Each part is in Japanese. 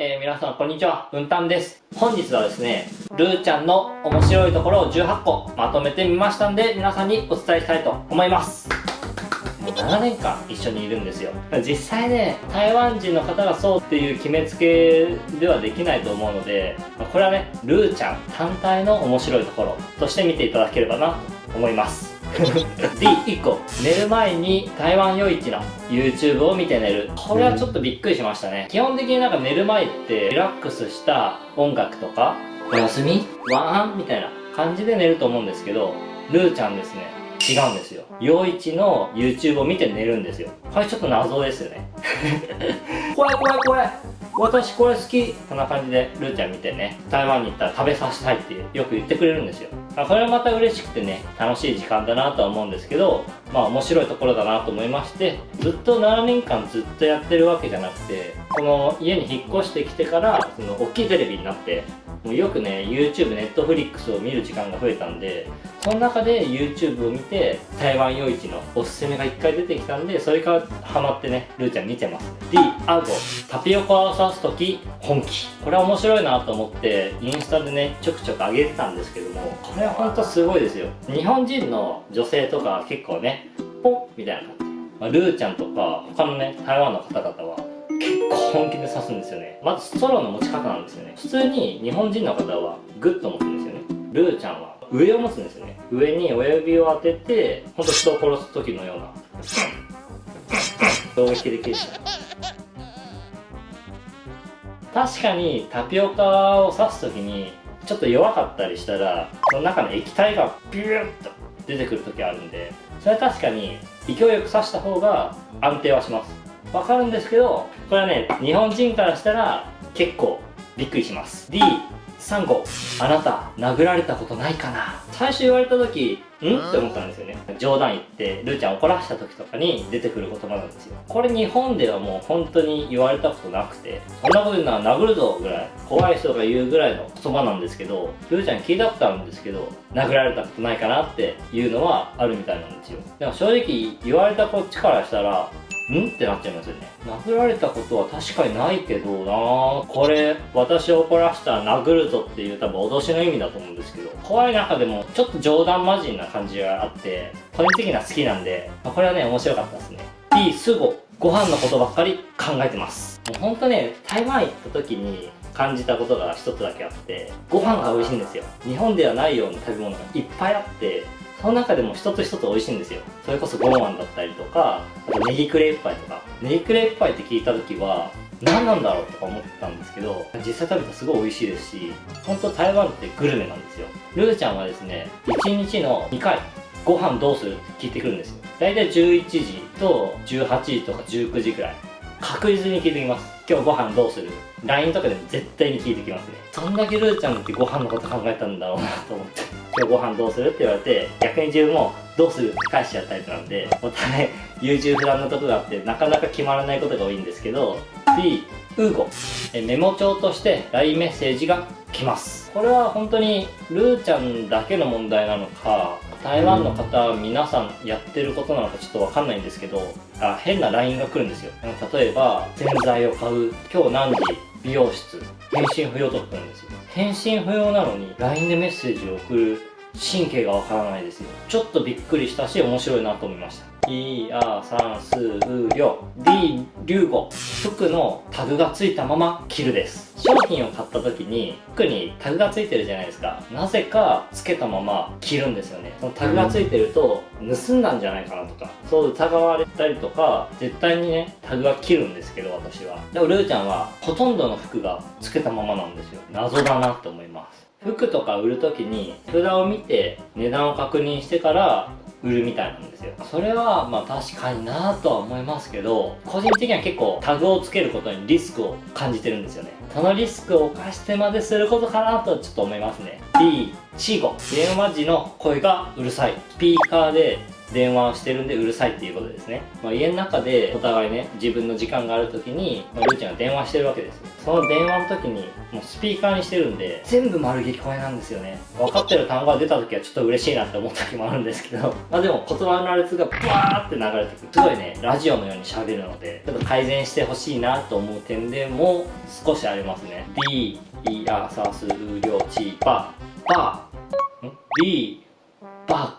えー、皆さんこんにちは、うんたんです。本日はですね、ルーちゃんの面白いところを18個まとめてみましたんで、皆さんにお伝えしたいと思います。7年間一緒にいるんですよ実際ね台湾人の方がそうっていう決めつけではできないと思うのでこれはねルーちゃん単体の面白いところとして見ていただければなと思います D1 個。寝る前に台湾夜市の YouTube を見て寝る。これはちょっとびっくりしましたね。基本的になんか寝る前ってリラックスした音楽とかおやすみ？ワン？みたいな感じで寝ると思うんですけどルーちゃんですね。違うんですよ。陽一の YouTube を見て寝るんですよ。これちょっと謎ですよね。怖い怖い怖い私これ好き。こんな感じでルーちゃん見てね。台湾に行ったら食べさせたいってよく言ってくれるんですよまあ、それはまた嬉しくてね楽しい時間だなとは思うんですけどまあ面白いところだなと思いましてずっと7年間ずっとやってるわけじゃなくてこの家に引っ越してきてからその大きいテレビになってもうよくね YouTube、Netflix を見る時間が増えたんでその中で YouTube を見て台湾夜市のおすすめが1回出てきたんでそれからハマってねルーちゃん見てます。D アゴタピオカを刺す時本気。これは面白いなと思ってインスタでねちょくちょく上げてたんですけどもこれはほんとすごいですよ。日本人の女性とか結構ねポンみたいな感じ、まあ、ルーちゃんとか他のね台湾の方々は本気で刺すんですよね。まずストローの持ち方なんですよね。普通に日本人の方はグッと持つんですよね。ルーちゃんは。上を持つんですよね。上に親指を当ててほんと人を殺す時のような。衝撃で切れちゃう確かにタピオカを刺す時にちょっと弱かったりしたらその中の液体がビューッと出てくる時あるんでそれは確かに勢いよく刺した方が安定はします。わかるんですけどこれはね日本人からしたら結構びっくりします。D3 号あなた殴られたことないかな？最初言われた時ん？って思ったんですよね。冗談言ってルーちゃん怒らした時とかに出てくる言葉なんですよ。これ日本ではもう本当に言われたことなくてそんなこと言うのは殴るぞぐらい怖い人が言うぐらいの言葉なんですけどルーちゃん聞いたことあるんですけど殴られたことないかなっていうのはあるみたいなんですよ。でも正直言われたこっちからしたらん？ってなっちゃいますよね。殴られたことは確かにないけどな。これ私を怒らしたら殴るぞっていう多分脅しの意味だと思うんですけど怖い中でもちょっと冗談交じりな感じがあって個人的には好きなんでこれはね面白かったですね。B すごご飯のことばっかり考えてます。もうほんとね台湾行った時に感じたことが一つだけあってご飯が美味しいんですよ。日本ではないような食べ物がいっぱいあってその中でも一つ一つ美味しいんですよ。それこそゴーマンだったりとかあとネギクレープパイとか。ネギクレープパイって聞いた時は何なんだろうとか思ってたんですけど実際食べたらすごい美味しいですし本当台湾ってグルメなんですよ。ルーちゃんはですね1日の2回ご飯どうするって聞いてくるんですよ。大体11時と18時とか19時くらい。確実に聞いてきます。今日ご飯どうする？LINE とかでも絶対に聞いてきますね。そんだけルーちゃんってご飯のこと考えたんだろうなと思って。今日ご飯どうするって言われて逆に自分もどうするって返しちゃうタイプなんでお互い優柔不断なとこがあってなかなか決まらないことが多いんですけど B ウーゴ。えメモ帳として LINE メッセージが来ます。これは本当にルーちゃんだけの問題なのか台湾の方、皆さんやってることなのかちょっとわかんないんですけどあ変な LINE が来るんですよ。例えば洗剤を買う。今日何時美容室返信不要とか来るんですよ。返信不要なのに LINE でメッセージを送る神経がわからないですよ。ちょっとびっくりしたし面白いなと思いました。いあさんすうりょ D 流語服のタグがついたまま着るです。商品を買った時に服にタグがついてるじゃないですか。なぜかつけたまま着るんですよね。そのタグがついてると盗んだんじゃないかなとか。そう疑われたりとか絶対にねタグは切るんですけど私は。でもルーちゃんはほとんどの服がつけたままなんですよ。謎だなって思います。服とか売る時に札を見て値段を確認してから売るみたいなんですよ。それはまあ確かになとは思いますけど個人的には結構タグをつけることにリスクを感じてるんですよね。そのリスクを冒してまですることかなとちょっと思いますね。B チーゴ電話時の声がうるさい。スピーカーで電話をしてるんでうるさいっていうことですね、まあ、家の中でお互いね自分の時間がある時に、まあ、ルーちゃんが電話してるわけですその電話の時にもうスピーカーにしてるんで全部丸聞こえなんですよね。分かってる単語が出た時はちょっと嬉しいなって思った時もあるんですけど まあでも言葉の羅列がブワーって流れてくる。すごいねラジオのように喋るのでちょっと改善してほしいなと思う点でも少しありますね。D イヤサスウリョチパパん？B バッコ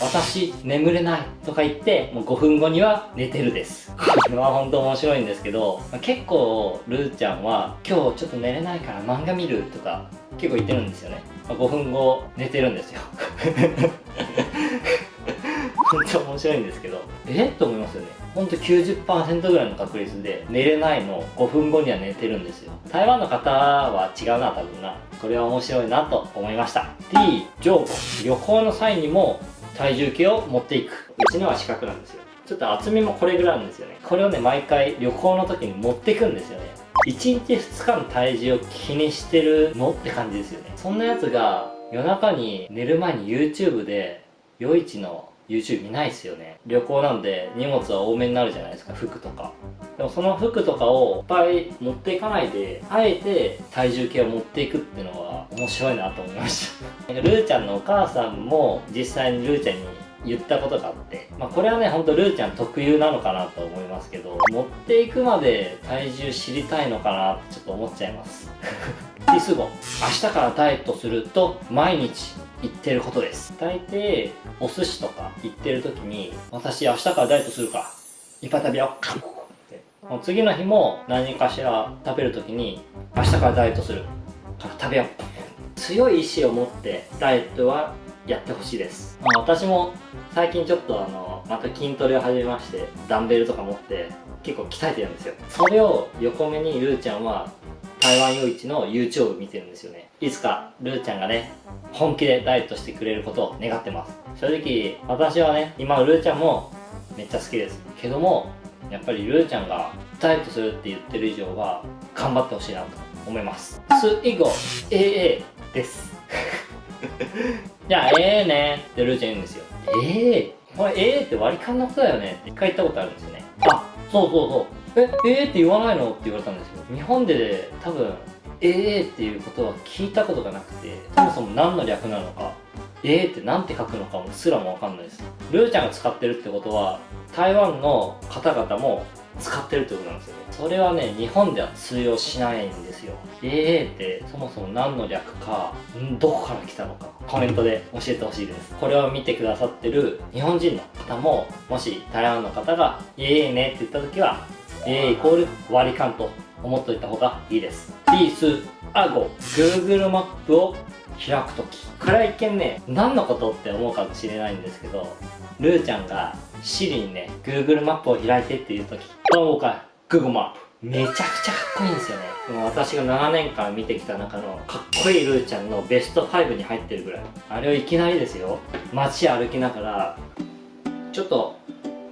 私眠れないとか言ってもう5分後には寝てるです。これは本当面白いんですけど結構ルーちゃんは今日ちょっと寝れないから漫画見るとか結構言ってるんですよね。5分後寝てるんですよ。本当面白いんですけど。え？と思いますよね。ほんと90%ぐらいの確率で寝れないの5分後には寝てるんですよ。台湾の方は違うな多分な。これは面白いなと思いました。D 上部旅行の際にも体重計を持っていく。うちのは四角なんですよ。ちょっと厚みもこれぐらいなんですよね。これをね毎回旅行の時に持ってくんですよね。1日2日の体重を気にしてるのって感じですよね。そんなやつが夜中に寝る前に YouTube で夜市の YouTube 見ないですよね。旅行なんで荷物は多めになるじゃないですか服とか。でもその服とかをいっぱい持っていかないであえて体重計を持っていくっていうのは面白いなと思いました。ルーちゃんのお母さんも実際にルーちゃんに言ったことがあって、まあ、これはねほんとルーちゃん特有なのかなと思いますけど持っていくまで体重知りたいのかなってちょっと思っちゃいます。ティスゴ明日からダイエットすると毎日言ってることです。大抵お寿司とか行ってる時に私明日からダイエットするからいっぱい食べよう。もう次の日も何かしら食べる時に明日からダイエットする。から食べよう。強い意志を持ってダイエットはやってほしいです、まあ、私も最近ちょっとあのまた筋トレを始めましてダンベルとか持って結構鍛えてるんですよ。それを横目にルーちゃんは台湾夜市の YouTube 見てるんですよね。いつかルーちゃんがね本気でダイエットしてくれることを願ってます。正直私はね今ルーちゃんもめっちゃ好きです。けどもやっぱりルーちゃんがダイエットするって言ってる以上は頑張ってほしいなと思います。スイゴ AA です。じゃあ AA ねってルーちゃん言うんですよ。AA? これ AA って割り勘のことだよね。って一回言ったことあるんですよね。あそうそうそう。ええー、って言わないの？って言われたんですよ日本で多分 AA っていうことは聞いたことがなくてそもそも何の略なのか AA って何て書くのかもすらもわかんないです。ルーちゃんが使ってるってことは台湾の方々も使ってるってことなんですよね。それはね日本では通用しないんですよ。AA ってそもそも何の略かどこから来たのかコメントで教えてほしいです。これを見てくださってる日本人の方ももし台湾の方が AA ねって言った時は AA イコール割り勘と思っといた方がいいです。リースアゴ。Google マップを開くときこれは一見ね何のことって思うかもしれないんですけどルーちゃんが Siri にね Google マップを開いてっていうときどうか Google マップ。めちゃくちゃかっこいいんですよね。もう私が7年間見てきた中のかっこいいルーちゃんのベスト5に入ってるぐらい。あれをいきなりですよ。街歩きながらちょっと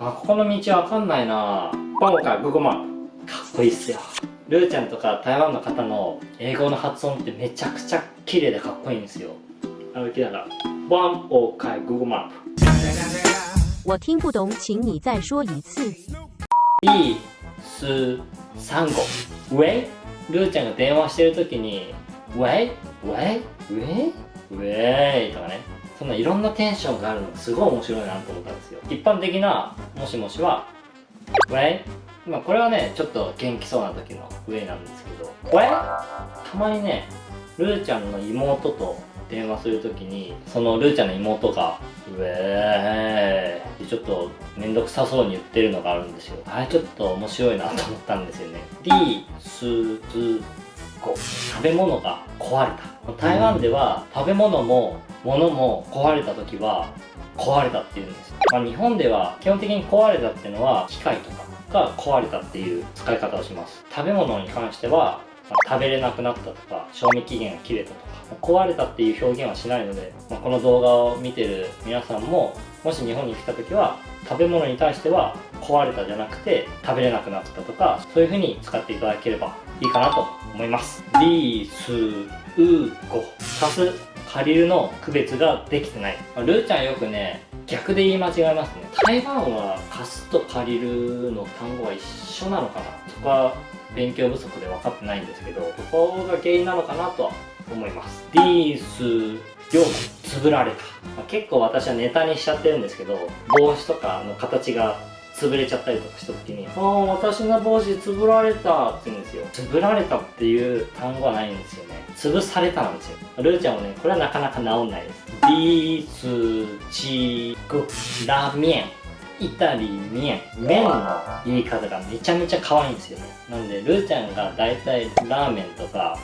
あここの道わかんないな。今回 Google マップ。かっこいいっすよ。ルーちゃんとか台湾の方の英語の発音ってめちゃくちゃ綺麗でかっこいいんですよ歩きながらワンオーカイ Google マップ我听不懂，请你再说一次。一、四、三、五。ウェイルーちゃんが電話してる時に、ウェイ？ウェイ？ウェイ？ウェイ？とかね。そんないろんなテンションがあるのがすごい面白いなと思ったんですよ。一般的なもしもしは、ウェイまあこれはね、ちょっと元気そうな時のウェイなんですけど、ウェイたまにね、ルーちゃんの妹と電話するときにそのルーちゃんの妹が「うえー」ちょっと面倒くさそうに言ってるのがあるんですよ。あれちょっと面白いなと思ったんですよね。D スズコ。食べ物が壊れた。台湾では食べ物も物も壊れた時は壊れたっていうんですよ、まあ、日本では基本的に壊れたっていうのは機械とかが壊れたっていう使い方をします。食べ物に関してはま、食べれなくなったとか賞味期限が切れたとか壊れたっていう表現はしないので、まあ、この動画を見てる皆さんももし日本に来た時は食べ物に対しては壊れたじゃなくて食べれなくなったとかそういう風に使っていただければいいかなと思います。リースウーゴ。足す。借りるの区別ができてない。ルーちゃんよくね逆で言い間違えますね。台湾は貸すと借りるの単語は一緒なのかなそこは勉強不足で分かってないんですけどそこが原因なのかなとは思います。ディース両も潰られた、まあ、結構私はネタにしちゃってるんですけど帽子とかの形が潰れちゃったりとかした時に「ああ私の帽子潰られた」って言うんですよ。潰られたっていう単語はないんですよね。潰されたなんですよ。ルーちゃんもねこれはなかなか治んないです。ビースチグラミェン。イタリ麺麺の言い方がめちゃめちゃ可愛いんですよね。なんでルーちゃんが大体ラーメンとか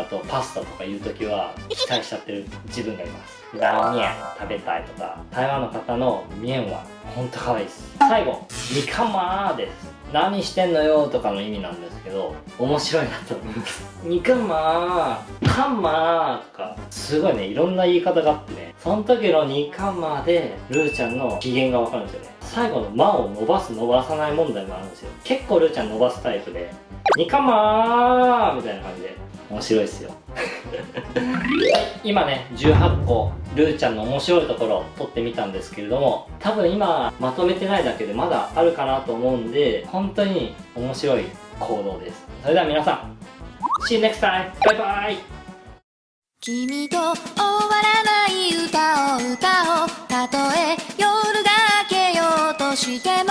あとパスタとか言う時は 期待しちゃってる自分がいます。ラーメン食べたいとか台湾の方の麺はほんと可愛いです。最後ニカマーです。何してんのよとかの意味なんですけど面白いなと思います。ニカマーカンマーとかすごいねいろんな言い方があってね。その時のニカマーでルーちゃんの機嫌がわかるんですよね。最後の「間」を伸ばす伸ばさない問題もあるんですよ。結構ルーちゃん伸ばすタイプで「ニカマー」みたいな感じで面白いですよ。今ね18個ルーちゃんの面白いところを撮ってみたんですけれども多分今まとめてないだけでまだあるかなと思うんで本当に面白い行動です。それでは皆さん See you next time! バイバイ君と終わらない歌を歌おう。たとえ夜が明けようとしても